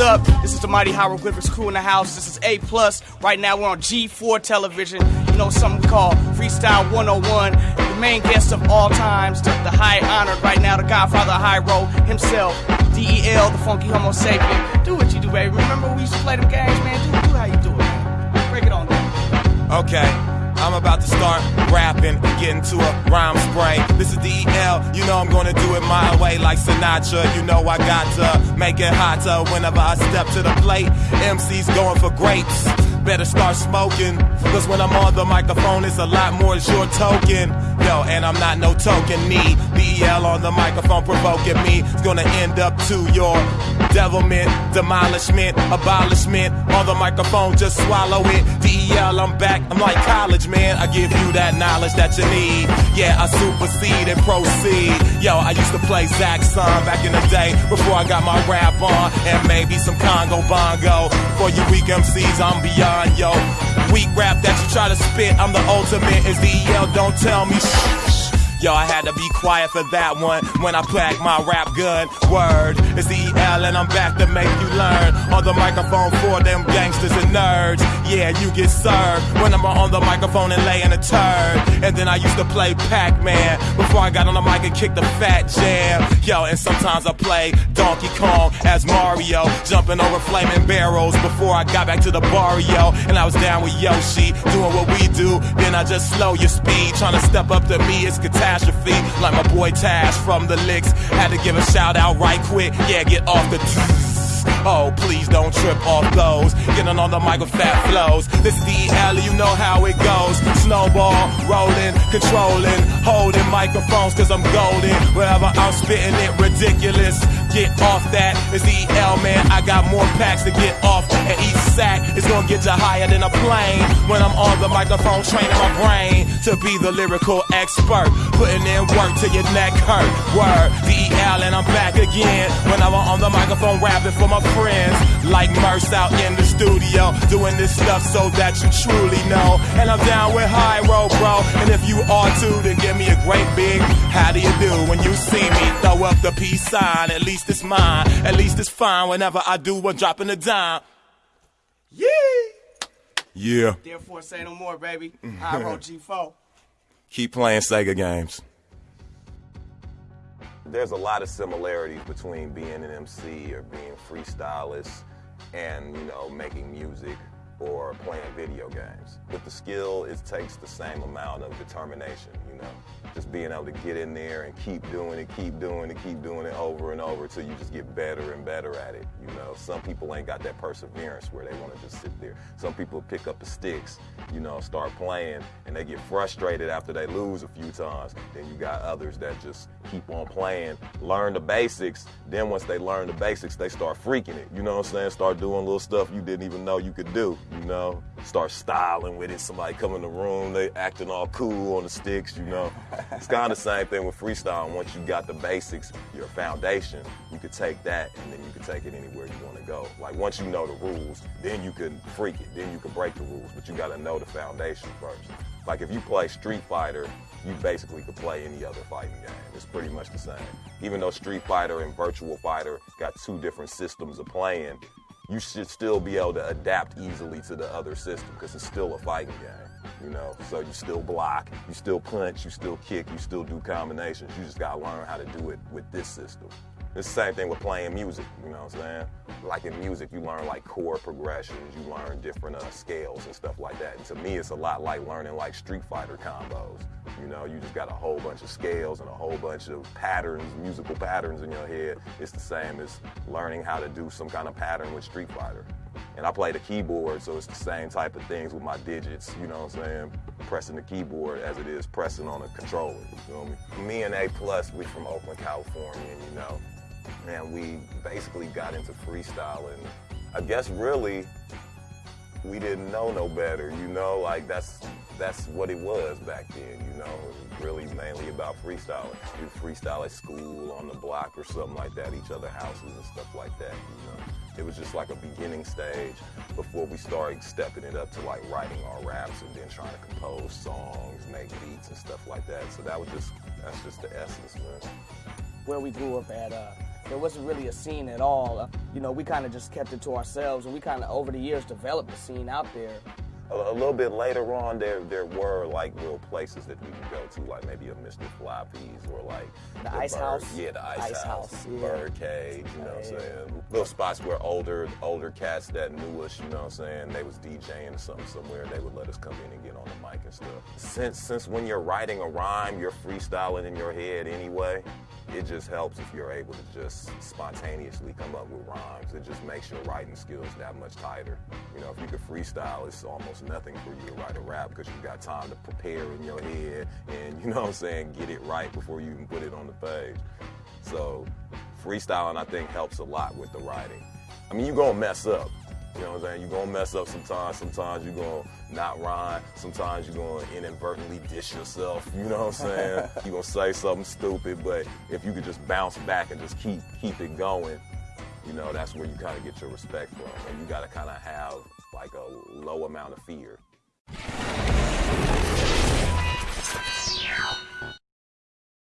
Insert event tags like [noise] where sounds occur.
the mighty hieroglyphics crew in the house. This is A plus. Right now we're on G4 television. You know something called Freestyle 101. The main guest of all times, the, the high honored right now, the Godfather Road himself, DEL, the funky Homosapien. Do what you do, baby. Remember we used to play them games, man. Do, do how you do it. Break it on down. Okay. I'm about to start rapping and get into a rhyme spray. This is DEL, you know I'm gonna do it my way like Sinatra. You know I got to make it hotter whenever I step to the plate. MC's going for grapes. Better start smoking, cause when I'm on the microphone, it's a lot more than your token. Yo, and I'm not no token me. DEL on the microphone provoking me. It's gonna end up to your devilment, demolishment, abolishment. On the microphone, just swallow it. DEL, I'm back. I'm like college, man. I give you that knowledge that you need. Yeah, I supersede and proceed. Yo, I used to play Zaxxon back in the day before I got my rap on. And maybe some Congo Bongo. For you weak MCs, I'm beyond, yo. Weak rap that you try to spit, I'm the ultimate. Is DEL, don't tell me shh. Yo, I had to be quiet for that one when I pack my rap gun. Word, it's EL and I'm back to make you learn. On the microphone for them gangsters and nerds. Yeah, you get served when I'm on the microphone and laying a turd. And then I used to play Pac-Man before I got on the mic and kicked the fat jam. Yo, and sometimes I play Donkey Kong as Mario, jumping over flaming barrels before I got back to the barrio. And I was down with Yoshi, doing what. Then I just slow your speed, trying to step up to me. It's catastrophe. Like my boy Tash from the Liks. Had to give a shout out right quick. Yeah, get off the. Oh, please don't trip off those. Getting on the mic with fat flows. This is DEL, you know how it goes. Snowball, rolling, controlling, holding microphones cause I'm golden. Wherever I'm spitting it, ridiculous. Get off that. It's DEL, man. I got more packs to get off. And each sack is gonna get you higher than a plane. When I'm on the microphone, training my brain to be the lyrical expert. Putting in work till your neck hurt. Word, DEL, and I'm back again. When I'm on the microphone, rapping for my friends. Like Merce out in the studio, doing this stuff so that you truly know. And I'm down with Hiero, bro. And if you are too, then give me a great big how do you do when you see me? Throw up the peace sign. At least it's mine. At least it's fine whenever I do one dropping a dime. Yeah. Yeah. Therefore, say no more, baby. I [laughs] wrote G4. Keep playing Sega games. There's a lot of similarities between being an MC or being freestylist and, you know, making music or playing video games. With the skill, it takes the same amount of determination, you know. Just being able to get in there and keep doing it, keep doing it, keep doing it over and over until you just get better and better at it, you know. Some people ain't got that perseverance where they want to just sit there. Some people pick up the sticks, you know, start playing and they get frustrated after they lose a few times. Then you got others that just keep on playing, learn the basics. Then once they learn the basics, they start freaking it. You know what I'm saying? Start doing little stuff you didn't even know you could do you know, start styling with it. Somebody come in the room, they acting all cool on the sticks, you know. it's kind of the same thing with freestyle. Once you got the basics, your foundation, you could take that and then you could take it anywhere you want to go. Like once you know the rules, then you can freak it, then you can break the rules, but you got to know the foundation first. Like if you play Street Fighter, you basically could play any other fighting game. It's pretty much the same. Even though Street Fighter and Virtual Fighter got two different systems of playing, you should still be able to adapt easily to the other system because it's still a fighting game, you know. So you still block, you still punch, you still kick, you still do combinations. You just gotta learn how to do it with this system. It's the same thing with playing music, you know what I'm saying? Like in music, you learn like chord progressions, you learn different uh, scales and stuff like that. And to me, it's a lot like learning like Street Fighter combos. You know, you just got a whole bunch of scales and a whole bunch of patterns, musical patterns in your head. It's the same as learning how to do some kind of pattern with Street Fighter. And I play the keyboard, so it's the same type of things with my digits, you know what I'm saying? Pressing the keyboard as it is pressing on a controller, you feel me? Me and A Plus, we from Oakland, California, you know, man, we basically got into freestyling. I guess really we didn't know no better, you know, like that's that's what it was back then, you know. Really mainly about freestyling. We freestyle at school, on the block or something like that, each other houses and stuff like that, you know. It was just like a beginning stage before we started stepping it up to like writing our raps and then trying to compose songs, make beats and stuff like that. So that was just that's just the essence, man. Where we grew up at, uh, there wasn't really a scene at all. Uh, you know, we kind of just kept it to ourselves, and we kind of over the years developed a scene out there a, a, little bit later on, there there were like real places that we could go to, like maybe a Mr. Floppy's or like the, the Ice bird, House. Yeah, the Ice, ice House, house yeah. Birdcage. You know what I'm saying? Little spots where older older cats that knew us, you know what I'm saying, they was DJing something somewhere, they would let us come in and get on the mic and stuff. Since since when you're writing a rhyme, you're freestyling in your head anyway it just helps if you're able to just spontaneously come up with rhymes. It just makes your writing skills that much tighter. You know, if you could freestyle, it's almost nothing for you to write a rap because you've got time to prepare in your head and, you know what I'm saying, get it right before you even put it on the page. So freestyling, I think, helps a lot with the writing. I mean, you're going to mess up. You know what I'm saying? You're gonna mess up sometimes. Sometimes you're gonna not rhyme. Sometimes you're gonna inadvertently dish yourself. You know what I'm saying? [laughs] you're gonna say something stupid, but if you could just bounce back and just keep keep it going, you know, that's where you kind of get your respect from. And you gotta kind of have like a low amount of fear.